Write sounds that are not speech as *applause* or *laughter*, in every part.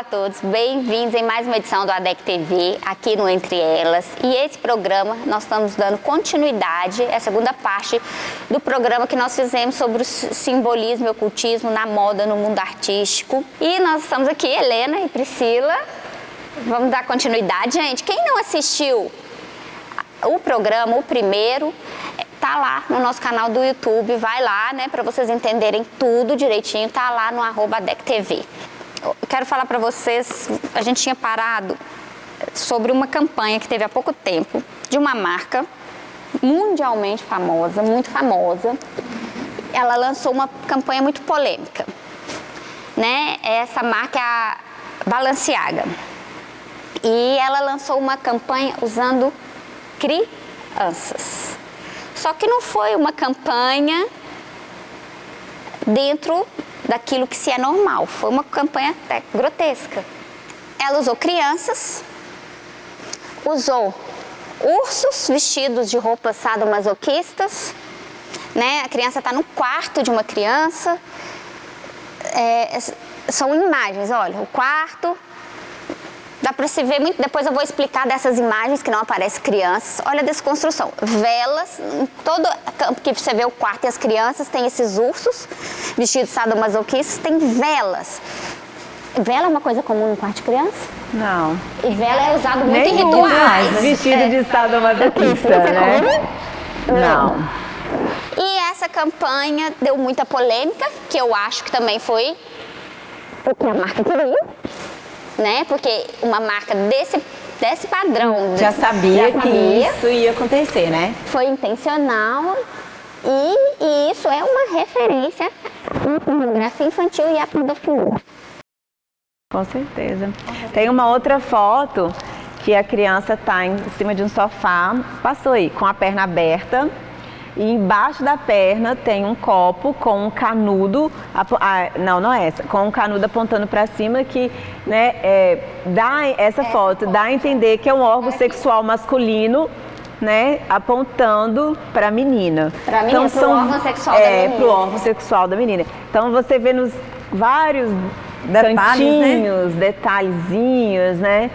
Olá a todos, bem-vindos em mais uma edição do ADEC TV, aqui no Entre Elas. E esse programa, nós estamos dando continuidade, é a segunda parte do programa que nós fizemos sobre o simbolismo e ocultismo na moda, no mundo artístico. E nós estamos aqui, Helena e Priscila. Vamos dar continuidade, gente. Quem não assistiu o programa, o primeiro, tá lá no nosso canal do YouTube, vai lá, né, para vocês entenderem tudo direitinho, tá lá no arroba ADEC TV quero falar para vocês, a gente tinha parado sobre uma campanha que teve há pouco tempo de uma marca mundialmente famosa, muito famosa. Ela lançou uma campanha muito polêmica, né? Essa marca é a Balenciaga. E ela lançou uma campanha usando crianças. Só que não foi uma campanha dentro daquilo que se é normal. Foi uma campanha até grotesca. Ela usou crianças, usou ursos vestidos de roupas sadomasoquistas, né? A criança está no quarto de uma criança. É, são imagens, olha, o quarto, Dá para se ver muito, depois eu vou explicar dessas imagens que não aparecem crianças. Olha a desconstrução. Velas, todo campo que você vê o quarto e as crianças, tem esses ursos vestidos sadomasoquistas, tem velas. Vela é uma coisa comum no quarto de criança? Não. E vela é usado muito em rituais. Vestido é. de sadomasoquista, né? Não. E essa campanha deu muita polêmica, que eu acho que também foi o que a marca queria né? Porque uma marca desse, desse padrão... Já sabia, já sabia que isso ia acontecer, né? Foi intencional e, e isso é uma referência à pornografia infantil e à pedofilia. Com certeza. Tem uma outra foto que a criança está em cima de um sofá, passou aí com a perna aberta, e embaixo da perna tem um copo com um canudo, ah, não, não é essa, com um canudo apontando para cima que né, é, dá essa foto, dá a entender que é um órgão sexual masculino né, apontando para a menina. Para então, são, órgão sexual é, da menina. Para o órgão sexual da menina. Então você vê nos vários Detalhes, né? cantinhos, né? detalhezinhos, né?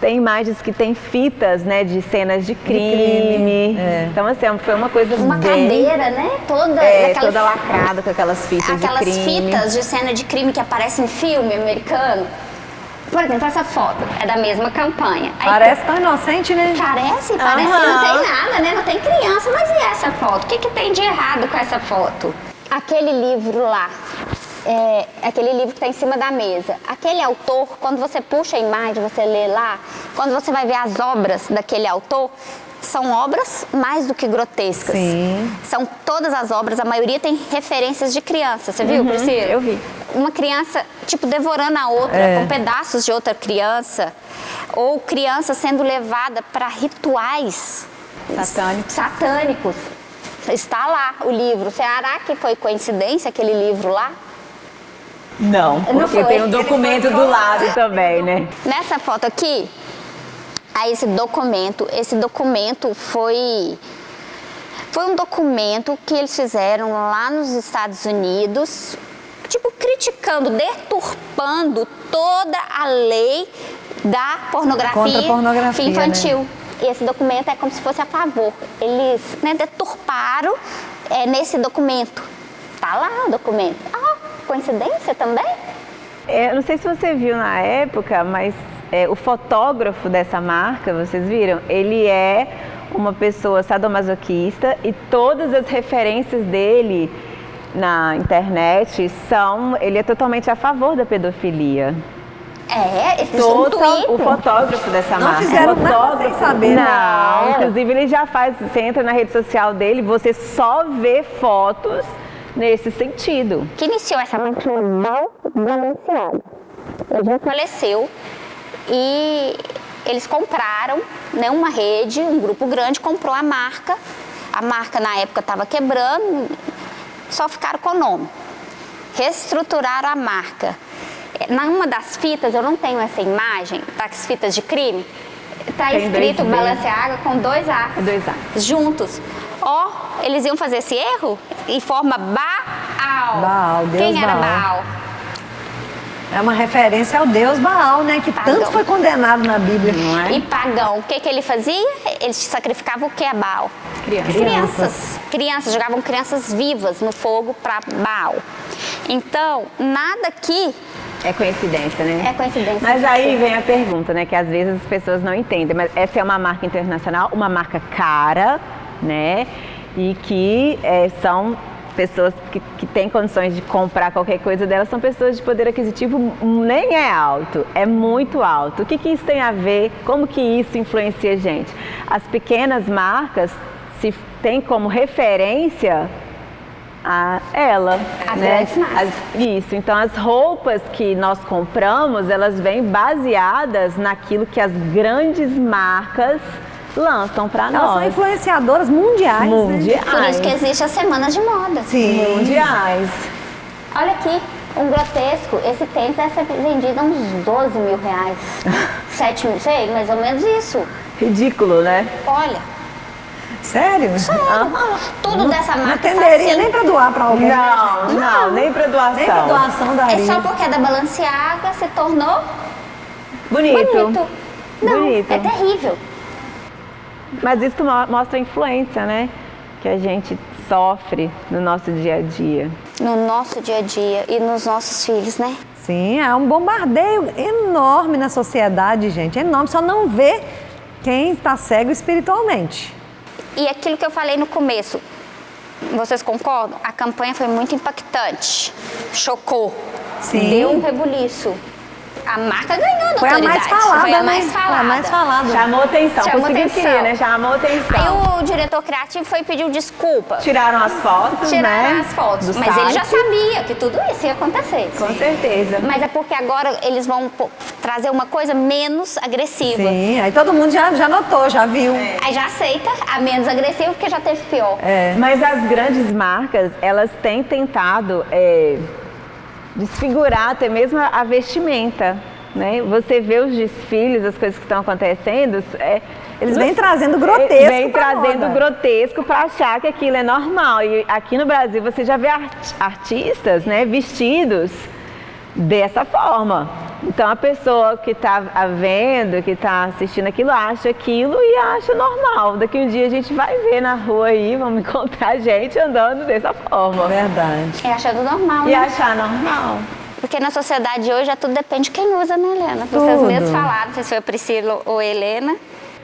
Tem imagens que tem fitas, né, de cenas de crime. De crime. É. Então, assim, foi uma coisa uma bem... cadeira, né? Toda, é, toda lacrada com aquelas fitas aquelas de crime. fitas de cena de crime que aparecem em filme americano. Por exemplo, essa foto é da mesma campanha. Aí, parece tão inocente, né? Parece, parece uhum. que não tem nada, né? Não tem criança, mas e essa foto? O que, que tem de errado com essa foto? Aquele livro lá, é, aquele livro que está em cima da mesa. Aquele autor, quando você puxa a imagem, você lê lá, quando você vai ver as obras daquele autor, são obras mais do que grotescas. Sim. São todas as obras, a maioria tem referências de criança. Você viu, uhum, Priscila? Eu vi. Uma criança, tipo, devorando a outra, é. com pedaços de outra criança. Ou criança sendo levada para rituais satânicos. satânicos. Está lá o livro. Será que foi coincidência aquele livro lá? Não, porque não tem um documento do lado também, né? Nessa foto aqui, a esse documento, esse documento foi foi um documento que eles fizeram lá nos Estados Unidos, tipo criticando, deturpando toda a lei da pornografia, pornografia né? infantil. Né? E esse documento é como se fosse a favor. Eles né, deturparam é, nesse documento. Tá lá o documento. Coincidência também? É, não sei se você viu na época, mas é, o fotógrafo dessa marca, vocês viram? Ele é uma pessoa sadomasoquista e todas as referências dele na internet são... Ele é totalmente a favor da pedofilia. É, esse Total, o fotógrafo dessa não marca. Não fizeram nada sem saber. Não, não, inclusive ele já faz, você entra na rede social dele, você só vê fotos nesse sentido. Que iniciou essa multinacional Balenciaga. Ele já faleceu e eles compraram né, uma rede, um grupo grande comprou a marca. A marca na época estava quebrando, só ficaram com o nome. Reestruturaram a marca. Numa das fitas, eu não tenho essa imagem, das fitas de crime, está escrito Balenciaga com dois A's, dois A's. juntos. Ó, eles iam fazer esse erro em forma Baal. Baal, Deus Quem era Baal? Baal? É uma referência ao deus Baal, né? Que Pagão. tanto foi condenado na Bíblia. Não é? E pagão, o que, que ele fazia? Ele sacrificava o que a Baal? Crianças. Crianças. Crianças, jogavam crianças vivas no fogo para Baal. Então, nada aqui É coincidência, né? é coincidência. Mas aí vem a pergunta, né? Que às vezes as pessoas não entendem. Mas essa é uma marca internacional, uma marca cara, né? E que é, são pessoas que, que têm condições de comprar qualquer coisa delas, são pessoas de poder aquisitivo nem é alto, é muito alto. O que, que isso tem a ver? Como que isso influencia a gente? As pequenas marcas se tem como referência a ela. As né? grandes marcas. As- isso, então as roupas que nós compramos, elas vêm baseadas naquilo que as grandes marcas lançam para Elas são nós. influenciadoras mundiais. Né? Mundiais. Por isso que existe as semanas de moda. Sim. Mundiais. Olha aqui, um grotesco. Esse tênis deve ser vendido a uns 12 mil reais. *laughs* 7 mil, sei, mais ou menos isso. Ridículo, né? Olha, Sério? tudo dessa Não marca atenderia fascina. nem pra doar pra alguém. Não, não, nem para doação. Nem pra doação daria. É só porque é da Balenciaga se tornou Bonito. bonito. Não, Bonito. é terrível. Mas isso mo- mostra a influência, né? Que a gente sofre no nosso dia a dia. No nosso dia a dia e nos nossos filhos, né? Sim, é um bombardeio enorme na sociedade, gente. Enorme. Só não vê quem está cego espiritualmente. E aquilo que eu falei no começo, vocês concordam? A campanha foi muito impactante. Chocou. Sim. Deu um rebuliço. A marca ganhou Foi a mais falada, Foi a né? mais Foi falada. a mais falada. Chamou atenção, Chamou conseguiu atenção. querer, né? Chamou atenção. Aí o diretor criativo foi pediu desculpa. Tiraram as fotos, Tiraram né? as fotos. do Mas ele já site. sabia que tudo isso ia acontecer. Com certeza. Mas é porque agora eles vão trazer uma coisa menos agressiva. Sim, aí todo mundo já, já notou, já viu. Aí já aceita a menos agressiva porque já teve pior. É. Mas as grandes marcas, elas têm tentado é, desfigurar até mesmo a vestimenta. Né? Você vê os desfiles, as coisas que estão acontecendo. é, Eles vêm trazendo grotesco Vem pra trazendo grotesco para achar que aquilo é normal. E aqui no Brasil você já vê art- artistas né, vestidos dessa forma. Então a pessoa que está vendo, que está assistindo aquilo, acha aquilo e acha normal. Daqui um dia a gente vai ver na rua aí, vamos *laughs* encontrar gente andando dessa forma. Verdade. É achando normal, E né? achar normal. Porque na sociedade hoje já tudo depende de quem usa, né, Helena? Vocês Tudo. mesmos falaram, se foi a Priscila ou a Helena,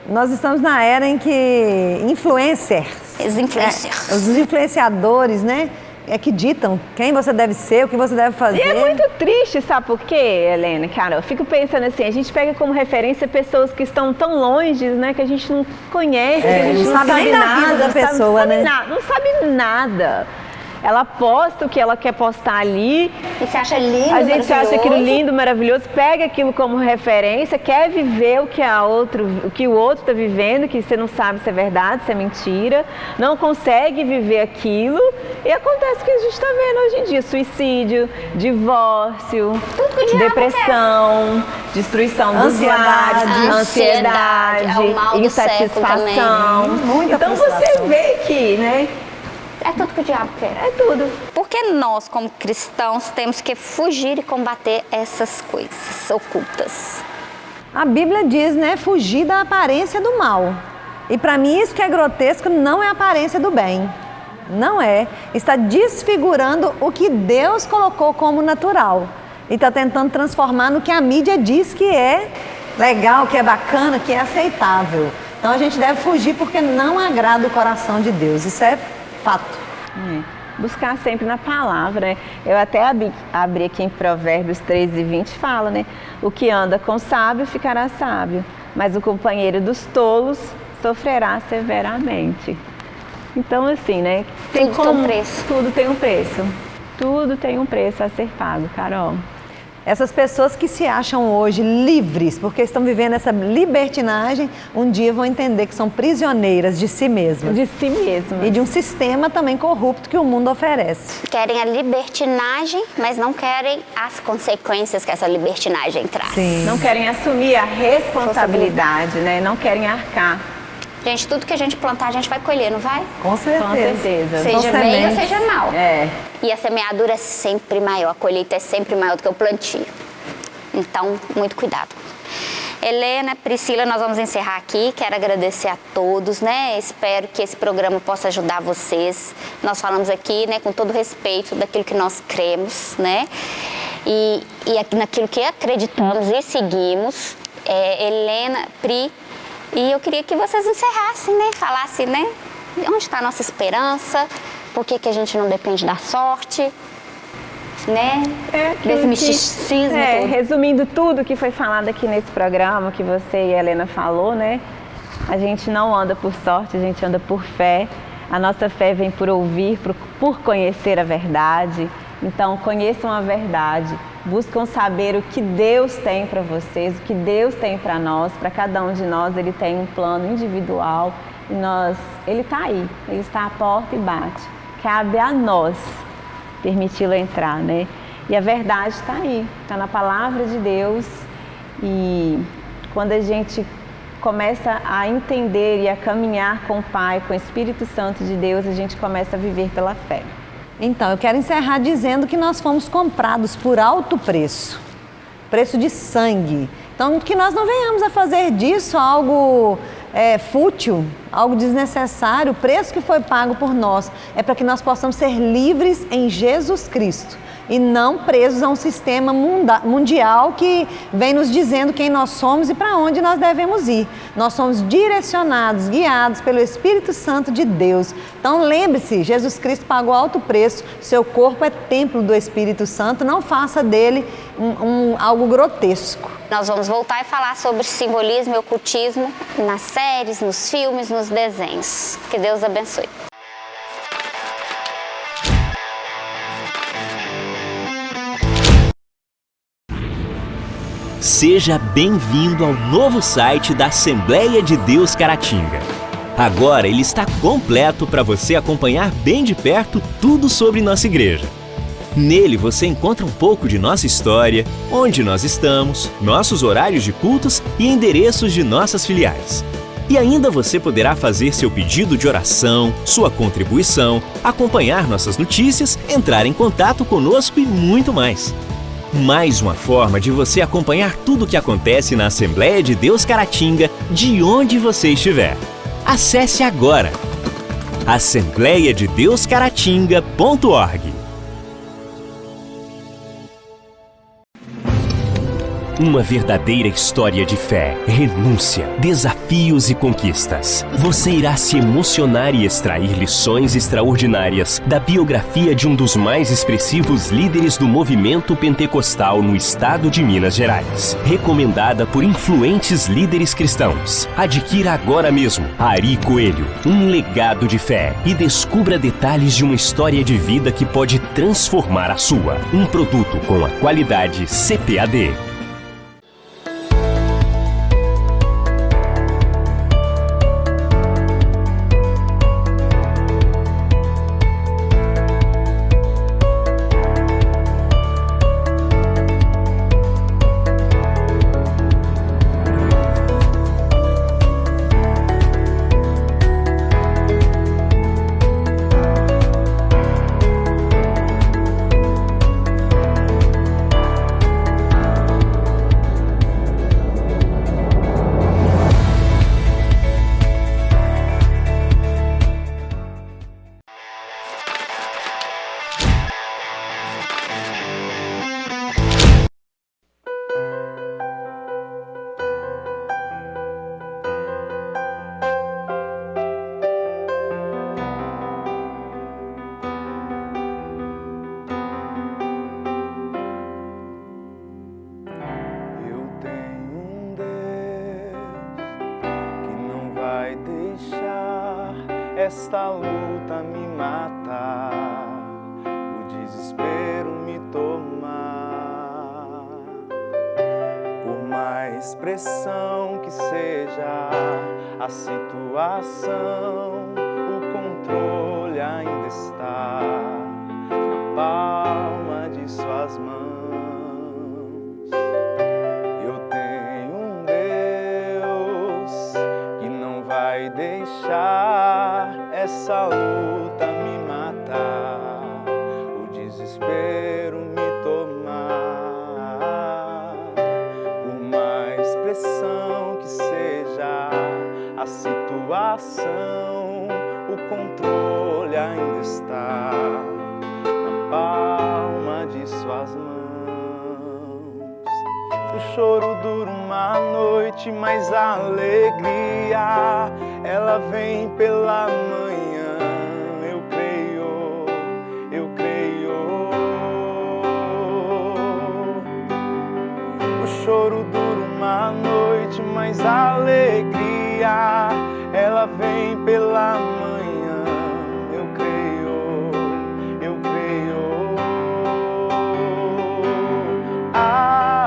Nós estamos na era em que influencers, os influencers. é, os influenciadores, né, é que ditam quem você deve ser, o que você deve fazer. E é muito triste, sabe por quê, Helena? Cara, eu fico pensando assim, a gente pega como referência pessoas que estão tão longe, né, que a gente não conhece, É, que a gente não não sabe sabe, nada, vida da não pessoa, sabe né? nada, não sabe nada. Ela posta o que ela quer postar ali, E você acha lindo, a gente acha aquilo lindo, maravilhoso, pega aquilo como referência, quer viver o que, a outro, o, que o outro está vivendo, que você não sabe se é verdade, se é mentira, não consegue viver aquilo. E acontece o que a gente está vendo hoje em dia, suicídio, divórcio, depressão, destruição dos Ansiedade. lares, Ansiedade, ansiedade, é insatisfação. então você vê que, né, É tudo que o diabo quer. é tudo. Porque nós, como cristãos, temos que fugir e combater essas coisas ocultas. A Bíblia diz, né, fugir da aparência do mal. E para mim isso que é grotesco não é a aparência do bem. Não é. Está desfigurando o que Deus colocou como natural. E está tentando transformar no que a mídia diz que é legal, que é bacana, que é aceitável. Então a gente deve fugir porque não agrada o coração de Deus. Isso é fato. É, Buscar sempre na palavra, né? Eu até abri, abri aqui em Provérbios 13 e 20, fala, né? O que anda com sábio ficará sábio, mas o companheiro dos tolos sofrerá severamente. Então, assim, né? Tudo tem um preço. Tudo tem um preço. Tudo tem um preço a ser pago, Carol. Essas pessoas que se acham hoje livres, porque estão vivendo essa libertinagem, um dia vão entender que são prisioneiras de si mesmas. De si mesmo. E de um sistema também corrupto que o mundo oferece. Querem a libertinagem, mas não querem as consequências que essa libertinagem traz. Sim. Não querem assumir a responsabilidade, né? Não querem arcar. Gente, tudo que a gente plantar, a gente vai colher, não vai? Com certeza. Com certeza. São Seja bem ou seja mal. É. E a semeadura é sempre maior, a colheita é sempre maior do que o plantio. Então, muito cuidado. Helena, Priscila, nós vamos encerrar aqui. Quero agradecer a todos, né? Espero que esse programa possa ajudar vocês. Nós falamos aqui, né, com todo respeito daquilo que nós cremos, né? E, e naquilo que acreditamos e seguimos. É, Helena, Pri, e eu queria que vocês encerrassem, né? Falassem, né? Onde está a nossa esperança? Por que, que a gente não depende da sorte? né? É, Desse misticismo. É, resumindo tudo que foi falado aqui nesse programa, que você e a Helena falou, né? A gente não anda por sorte, a gente anda por fé. A nossa fé vem por ouvir, por, por conhecer a verdade. Então, conheçam a verdade, buscam saber o que Deus tem para vocês, o que Deus tem para nós, para cada um de nós, Ele tem um plano individual e nós, Ele está aí, Ele está à porta e bate. Cabe a nós permiti-lo entrar, né? E a verdade está aí, está na palavra de Deus e quando a gente começa a entender e a caminhar com o Pai, com o Espírito Santo de Deus, a gente começa a viver pela fé. Então, eu quero encerrar dizendo que nós fomos comprados por alto preço, preço de sangue. Então, que nós não venhamos a fazer disso algo é, fútil, algo desnecessário, o preço que foi pago por nós é para que nós possamos ser livres em Jesus Cristo e não presos a um sistema mundial que vem nos dizendo quem nós somos e para onde nós devemos ir. Nós somos direcionados, guiados pelo Espírito Santo de Deus. Então lembre-se, Jesus Cristo pagou alto preço, seu corpo é templo do Espírito Santo, não faça dele um, um, algo grotesco. Nós vamos voltar e falar sobre simbolismo e ocultismo nas séries, nos filmes, nos desenhos. Que Deus abençoe. Seja bem-vindo ao novo site da Assembleia de Deus Caratinga. Agora ele está completo para você acompanhar bem de perto tudo sobre nossa igreja. Nele você encontra um pouco de nossa história, onde nós estamos, nossos horários de cultos e endereços de nossas filiais. E ainda você poderá fazer seu pedido de oração, sua contribuição, acompanhar nossas notícias, entrar em contato conosco e muito mais. Mais uma forma de você acompanhar tudo o que acontece na Assembleia de Deus Caratinga, de onde você estiver. Acesse agora assembleiadedeuscaratinga.org Uma verdadeira história de fé, renúncia, desafios e conquistas. Você irá se emocionar e extrair lições extraordinárias da biografia de um dos mais expressivos líderes do movimento pentecostal no estado de Minas Gerais. Recomendada por influentes líderes cristãos. Adquira agora mesmo Ari Coelho, um legado de fé e descubra detalhes de uma história de vida que pode transformar a sua. Um produto com a qualidade CPAD. Esta luta me matar, o desespero me tomar. Por mais pressão que seja a situação, o controle ainda está na palma essa luta me matar, o desespero me tomar. pressão que seja a situação, o controle ainda está na palma de suas mãos. O choro dura uma noite, mas a alegria ela vem pela manhã. Choro dura uma noite, mas a alegria ela vem pela manhã. Eu creio, eu creio.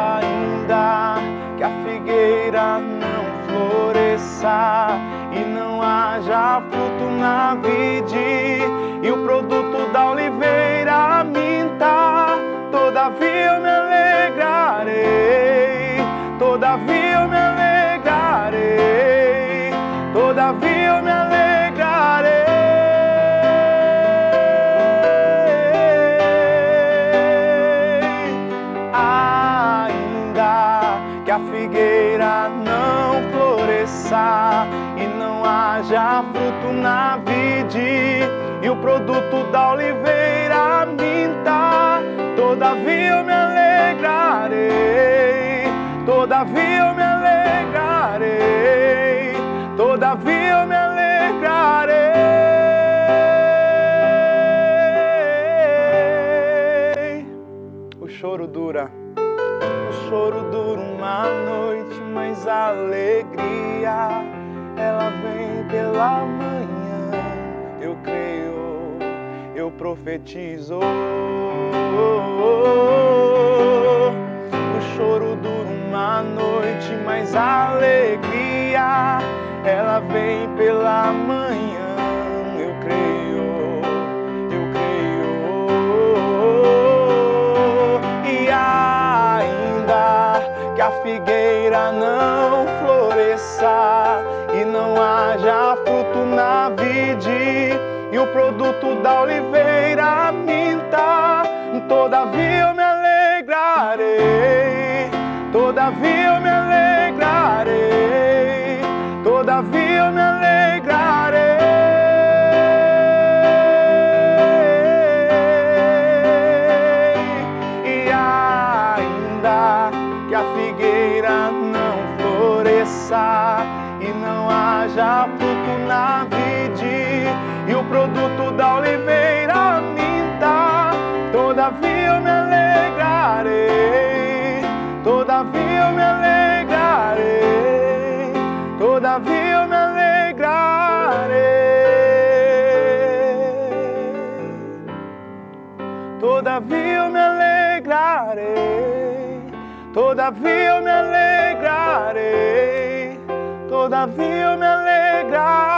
Ainda que a figueira não floresça e não haja fruto na vide haja fruto na vide e o produto da oliveira minta, todavia eu me alegrarei, todavia eu me alegrarei, todavia eu me alegrarei. O choro dura. O choro dura uma noite, mas a alegria ela vem pela manhã. Eu creio, eu profetizo. O choro dura uma noite, mas a alegria ela vem pela manhã. Eu creio, eu creio. E ainda que a figueira não produto da oliveira minta, todavia eu me alegrarei, todavia eu me alegrarei, todavia eu me alegrarei. Produto da oliveira minta, todavia eu me alegrarei, todavia eu me alegrarei, todavia eu me alegrarei. Todavia eu me alegrarei, todavia eu me alegrarei, todavia eu me alegrarei.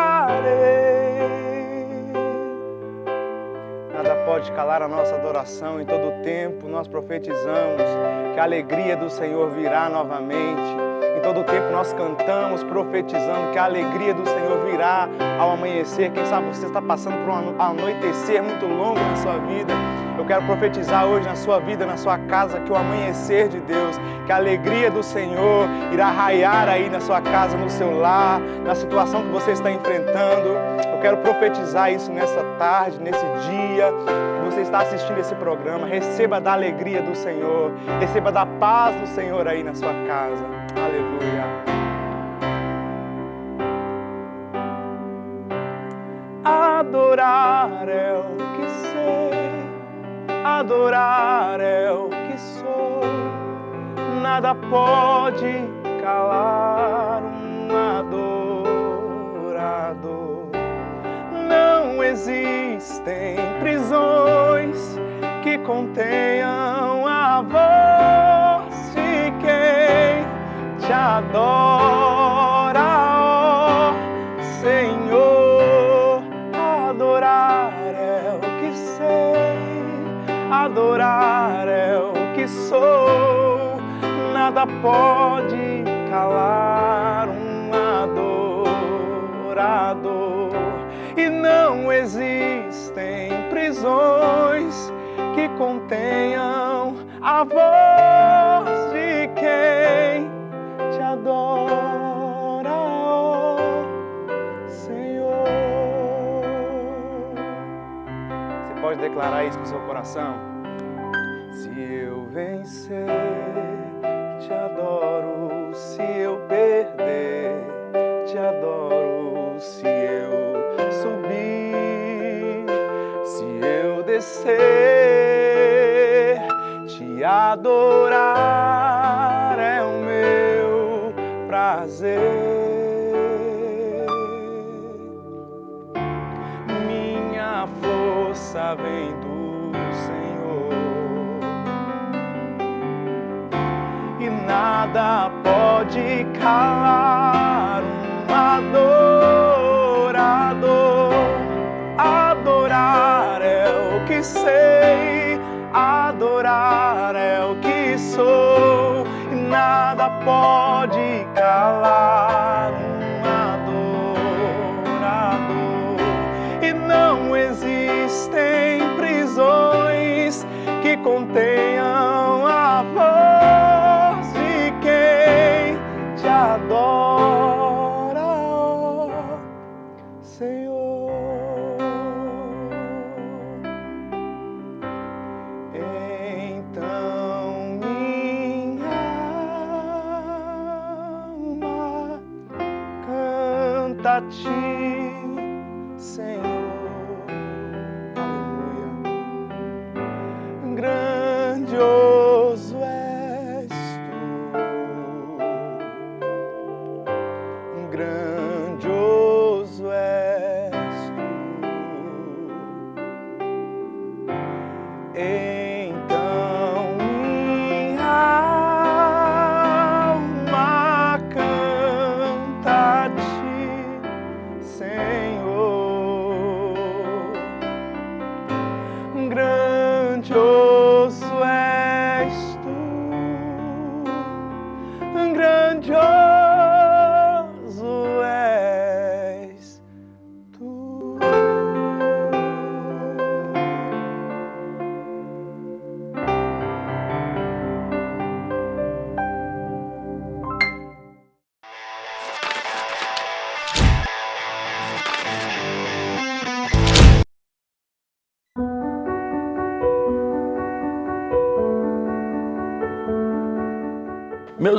Pode calar a nossa adoração, em todo tempo nós profetizamos que a alegria do Senhor virá novamente. Em todo tempo nós cantamos profetizando que a alegria do Senhor virá ao amanhecer. Quem sabe você está passando por um anoitecer muito longo na sua vida. Eu quero profetizar hoje na sua vida, na sua casa, que o amanhecer de Deus, que a alegria do Senhor irá raiar aí na sua casa, no seu lar, na situação que você está enfrentando. Eu quero profetizar isso nessa tarde, nesse dia que você está assistindo esse programa. Receba da alegria do Senhor, receba da paz do Senhor aí na sua casa. Aleluia. Adorar é o adorar é o que sou. Nada pode calar um adorador. Não existem prisões que contenham a voz de quem te adora, nada pode calar um adorador. E não existem prisões que contenham a voz de quem te adora, ó Senhor. Você pode declarar isso com seu coração? Se eu vencer. Te adorar é o meu prazer. força vem do Senhor e nada pode calar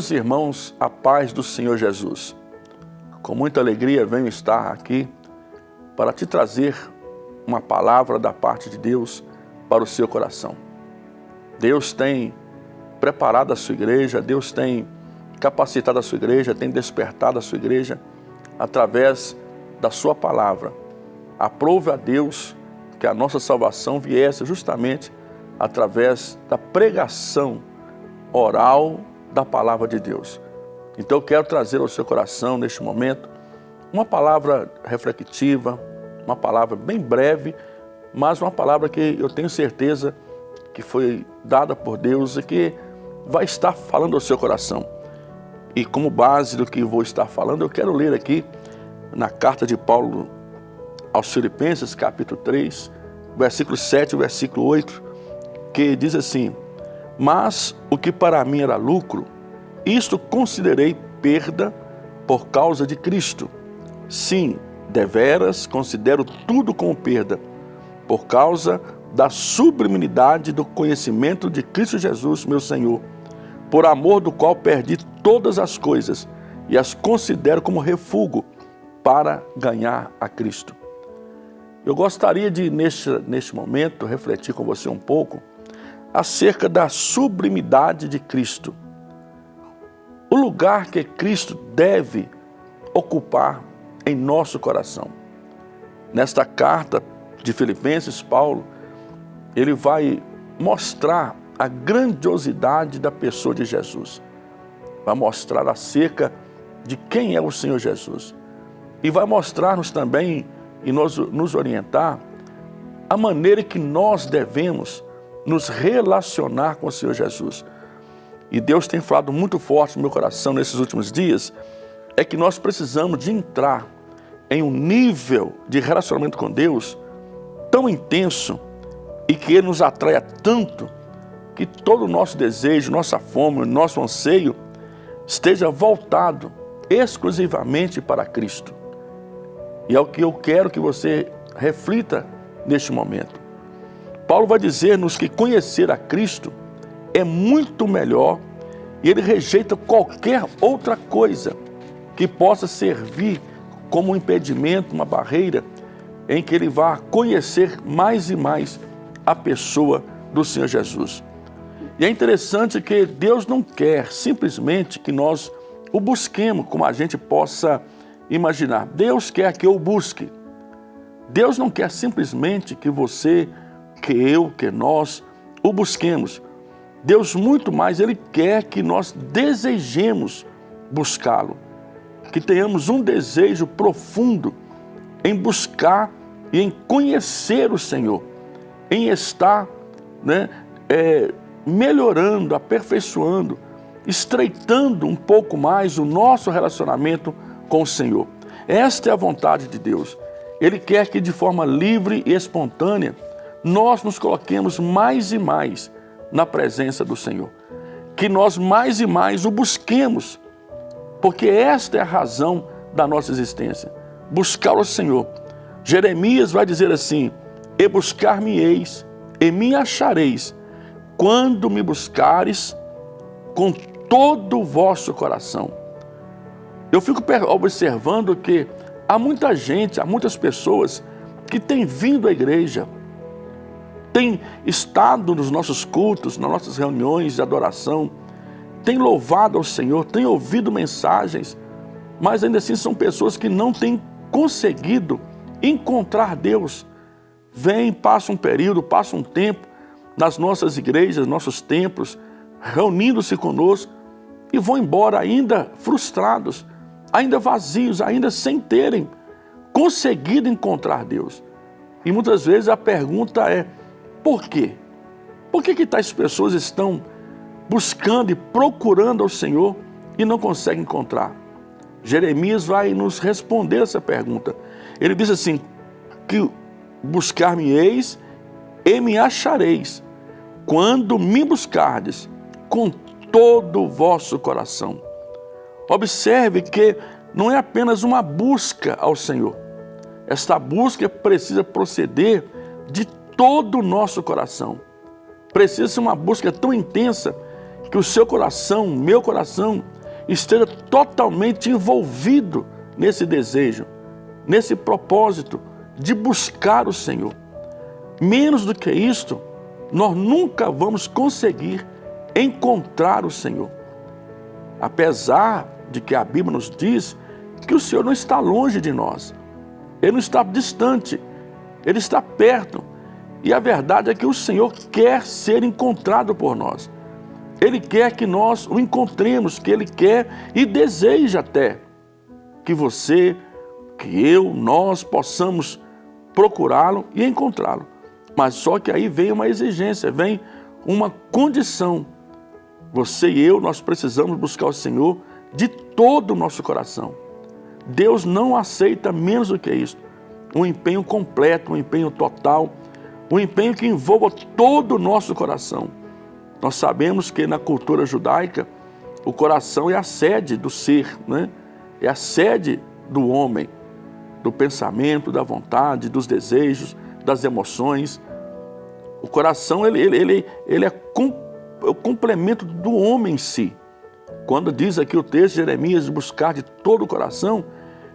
Meus irmãos, a paz do Senhor Jesus. Com muita alegria venho estar aqui para te trazer uma palavra da parte de Deus para o seu coração. Deus tem preparado a sua igreja, Deus tem capacitado a sua igreja, tem despertado a sua igreja através da sua palavra. Aprove a Deus que a nossa salvação viesse justamente através da pregação oral da palavra de Deus. Então eu quero trazer ao seu coração neste momento uma palavra reflexiva, uma palavra bem breve, mas uma palavra que eu tenho certeza que foi dada por Deus e que vai estar falando ao seu coração. E como base do que vou estar falando, eu quero ler aqui na carta de Paulo aos Filipenses, capítulo 3, versículo 7 e versículo 8, que diz assim, mas o que para mim era lucro, isto considerei perda por causa de Cristo. Sim, deveras considero tudo como perda, por causa da sublimidade do conhecimento de Cristo Jesus, meu Senhor, por amor do qual perdi todas as coisas e as considero como refúgio para ganhar a Cristo. Eu gostaria de, neste, neste momento, refletir com você um pouco acerca da sublimidade de Cristo. O lugar que Cristo deve ocupar em nosso coração. Nesta carta de Filipenses, Paulo, ele vai mostrar a grandiosidade da pessoa de Jesus. Vai mostrar acerca de quem é o Senhor Jesus. E vai mostrar-nos também e nos, nos orientar a maneira que nós devemos nos relacionar com o Senhor Jesus. E Deus tem falado muito forte no meu coração nesses últimos dias, é que nós precisamos de entrar em um nível de relacionamento com Deus tão intenso e que Ele nos atraia tanto que todo o nosso desejo, nossa fome, nosso anseio esteja voltado exclusivamente para Cristo. E é o que eu quero que você reflita neste momento. Paulo vai dizer-nos que conhecer a Cristo é muito melhor e ele rejeita qualquer outra coisa que possa servir como um impedimento, uma barreira, em que ele vá conhecer mais e mais a pessoa do Senhor Jesus. E é interessante que Deus não quer simplesmente que nós o busquemos como a gente possa imaginar. Deus quer que eu busque. Deus não quer simplesmente que você, que eu, que nós o busquemos. Deus muito mais, Ele quer que nós desejemos buscá-lo. Que tenhamos um desejo profundo em buscar e em conhecer o Senhor. Em estar né, é, melhorando, aperfeiçoando, estreitando um pouco mais o nosso relacionamento com o Senhor. Esta é a vontade de Deus. Ele quer que de forma livre e espontânea nós nos coloquemos mais e mais na presença do Senhor. Que nós mais e mais o busquemos, porque esta é a razão da nossa existência. Buscar o Senhor. Jeremias vai dizer assim, E buscar-me-eis, e me achareis, quando me buscares com todo o vosso coração. Eu fico observando que há muita gente, há muitas pessoas que têm vindo à igreja, tem estado nos nossos cultos, nas nossas reuniões de adoração, tem louvado ao Senhor, tem ouvido mensagens, mas ainda assim são pessoas que não têm conseguido encontrar Deus. Vem, passa um período, passa um tempo nas nossas igrejas, nossos templos, reunindo-se conosco e vão embora ainda frustrados, ainda vazios, ainda sem terem conseguido encontrar Deus. E muitas vezes a pergunta é, por quê? Por que, que tais pessoas estão buscando e procurando ao Senhor e não conseguem encontrar? Jeremias vai nos responder essa pergunta. Ele diz assim, que buscar-me-eis e me achareis, quando me buscardes com todo o vosso coração. Observe que não é apenas uma busca ao Senhor. Esta busca precisa proceder de todo o nosso coração. Precisa ser uma busca tão intensa que o seu coração, meu coração, esteja totalmente envolvido nesse desejo, nesse propósito de buscar o Senhor. Menos do que isto, nós nunca vamos conseguir encontrar o Senhor. Apesar de que a Bíblia nos diz que o Senhor não está longe de nós, Ele não está distante, Ele está perto. E a verdade é que o Senhor quer ser encontrado por nós. Ele quer que nós o encontremos, que Ele quer e deseja até que você, que eu, nós possamos procurá-lo e encontrá-lo. Mas só que aí vem uma exigência, vem uma condição. Você e eu, nós precisamos buscar o Senhor de todo o nosso coração. Deus não aceita menos do que isso. Um empenho completo, um empenho total, um empenho que envolva todo o nosso coração. Nós sabemos que na cultura judaica, o coração é a sede do ser, né? é a sede do homem, do pensamento, da vontade, dos desejos, das emoções. O coração ele, ele, ele, ele é, com, é o complemento do homem em si. Quando diz aqui o texto de Jeremias, buscar de todo o coração,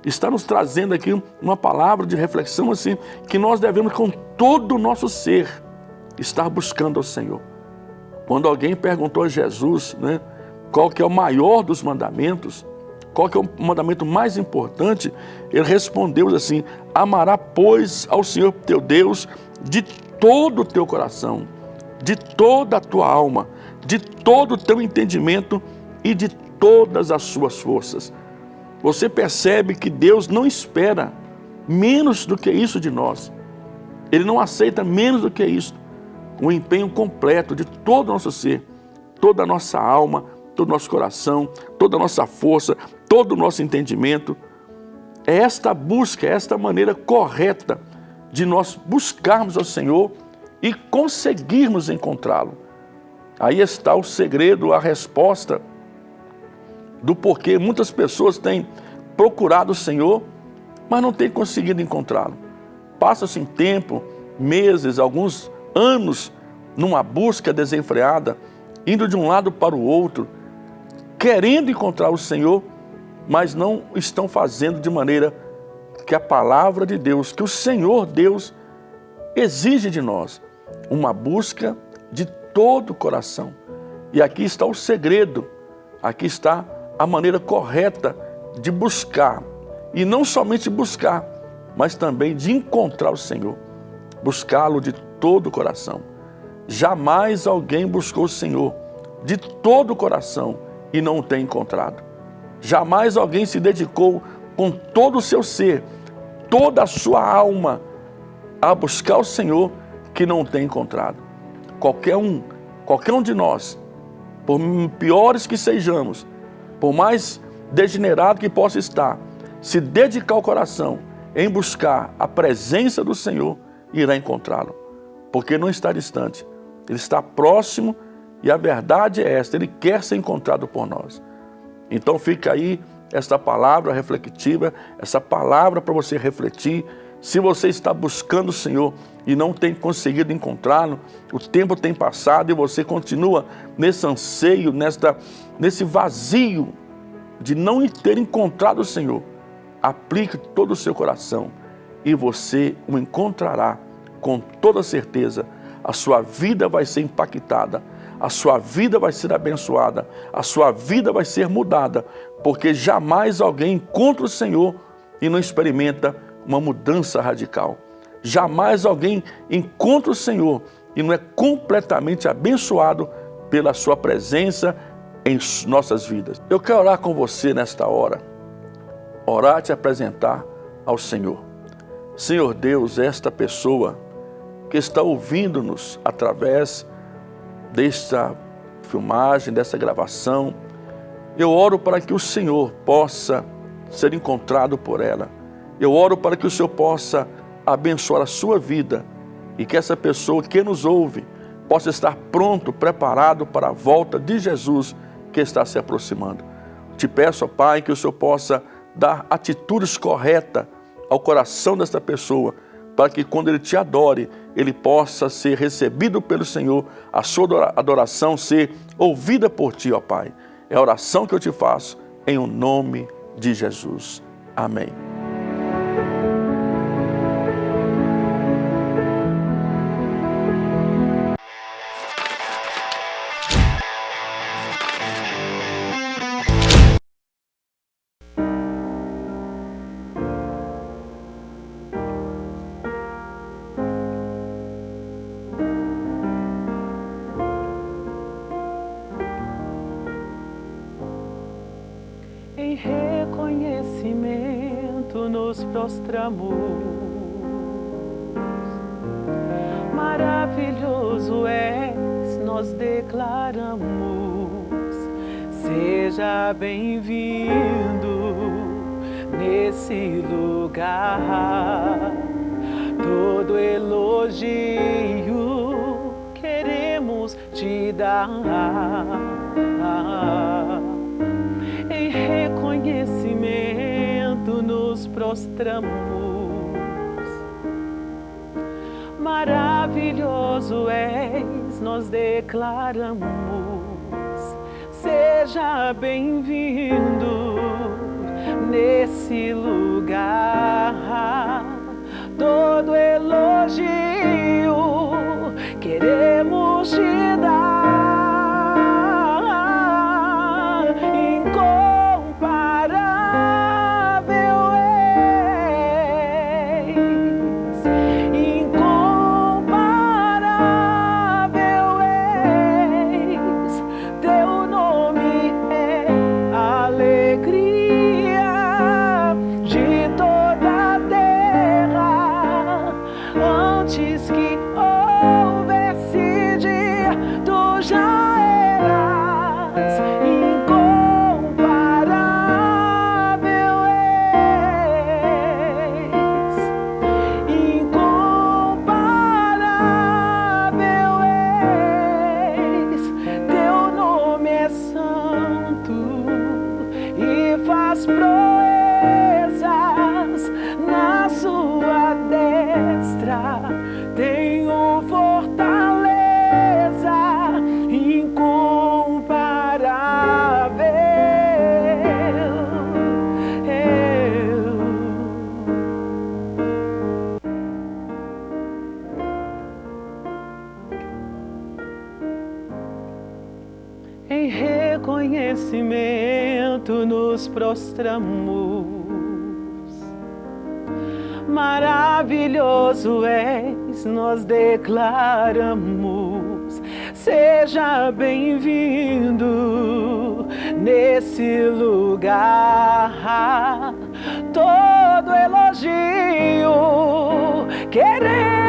está nos trazendo aqui uma palavra de reflexão assim, que nós devemos com todo o nosso ser estar buscando ao Senhor. Quando alguém perguntou a Jesus, né, qual que é o maior dos mandamentos, qual que é o mandamento mais importante, ele respondeu assim, amará, pois, ao Senhor teu Deus de todo o teu coração, de toda a tua alma, de todo o teu entendimento e de todas as suas forças você percebe que Deus não espera menos do que isso de nós. Ele não aceita menos do que isso. Um empenho completo de todo o nosso ser, toda a nossa alma, todo o nosso coração, toda a nossa força, todo o nosso entendimento. É esta busca, é esta maneira correta de nós buscarmos ao Senhor e conseguirmos encontrá-lo. Aí está o segredo, a resposta do porquê muitas pessoas têm procurado o Senhor, mas não têm conseguido encontrá-lo. Passa-se em tempo, meses, alguns anos numa busca desenfreada, indo de um lado para o outro, querendo encontrar o Senhor, mas não estão fazendo de maneira que a palavra de Deus, que o Senhor Deus exige de nós, uma busca de todo o coração. E aqui está o segredo, aqui está a maneira correta de buscar, e não somente buscar, mas também de encontrar o Senhor, buscá-lo de todo o coração. Jamais alguém buscou o Senhor de todo o coração e não o tem encontrado. Jamais alguém se dedicou com todo o seu ser, toda a sua alma, a buscar o Senhor que não tem encontrado. Qualquer um, qualquer um de nós, por piores que sejamos, por mais degenerado que possa estar, se dedicar o coração em buscar a presença do Senhor, irá encontrá-lo. Porque não está distante, ele está próximo e a verdade é esta, ele quer ser encontrado por nós. Então fica aí esta palavra reflexiva, essa palavra para você refletir. Se você está buscando o Senhor e não tem conseguido encontrá-lo, o tempo tem passado e você continua nesse anseio, nesta, nesse vazio de não ter encontrado o Senhor, aplique todo o seu coração e você o encontrará com toda certeza. A sua vida vai ser impactada, a sua vida vai ser abençoada, a sua vida vai ser mudada, porque jamais alguém encontra o Senhor e não experimenta uma mudança radical. Jamais alguém encontra o Senhor e não é completamente abençoado pela sua presença em nossas vidas. Eu quero orar com você nesta hora, orar te apresentar ao Senhor. Senhor Deus, esta pessoa que está ouvindo-nos através desta filmagem, dessa gravação, eu oro para que o Senhor possa ser encontrado por ela. Eu oro para que o Senhor possa abençoar a sua vida e que essa pessoa que nos ouve possa estar pronto, preparado para a volta de Jesus que está se aproximando. Te peço, ó Pai, que o Senhor possa dar atitudes corretas ao coração desta pessoa, para que quando ele te adore, ele possa ser recebido pelo Senhor, a sua adoração ser ouvida por ti, ó Pai. É a oração que eu te faço, em o nome de Jesus. Amém. Declaramos. Seja bem-vindo nesse lugar. Todo elogio queremos te dar. prostramos. Maravilhoso és, nós declaramos. Seja bem-vindo nesse lugar. Todo elogio queremos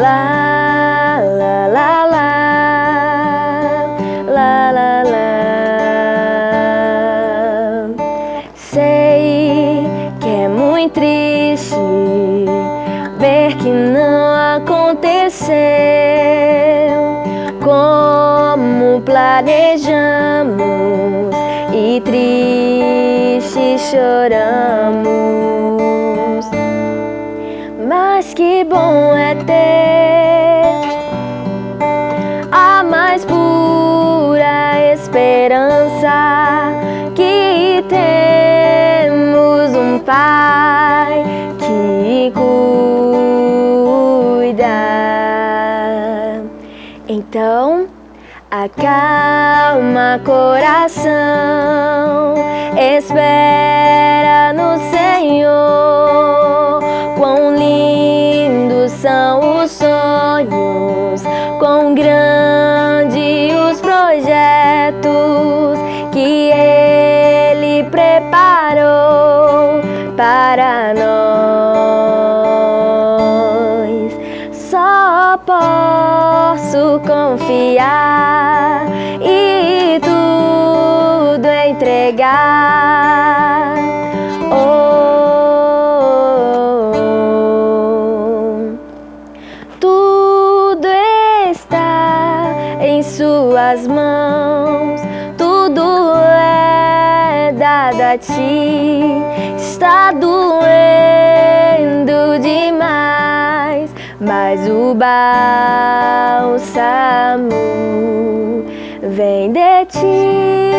lá, lá, lá, lá, lá, lá, la. Sei que é muito triste ver que não aconteceu como planejamos e triste choramos. Mas que bom é ter Pai que cuida. Então, acalma coração, espera no Senhor. Quão lindos são os sonhos posso confiar e tudo entregar. Oh, tudo está em suas mãos, tudo é dado a ti. Está doendo demais mas o bar bálsamo vem de Ti.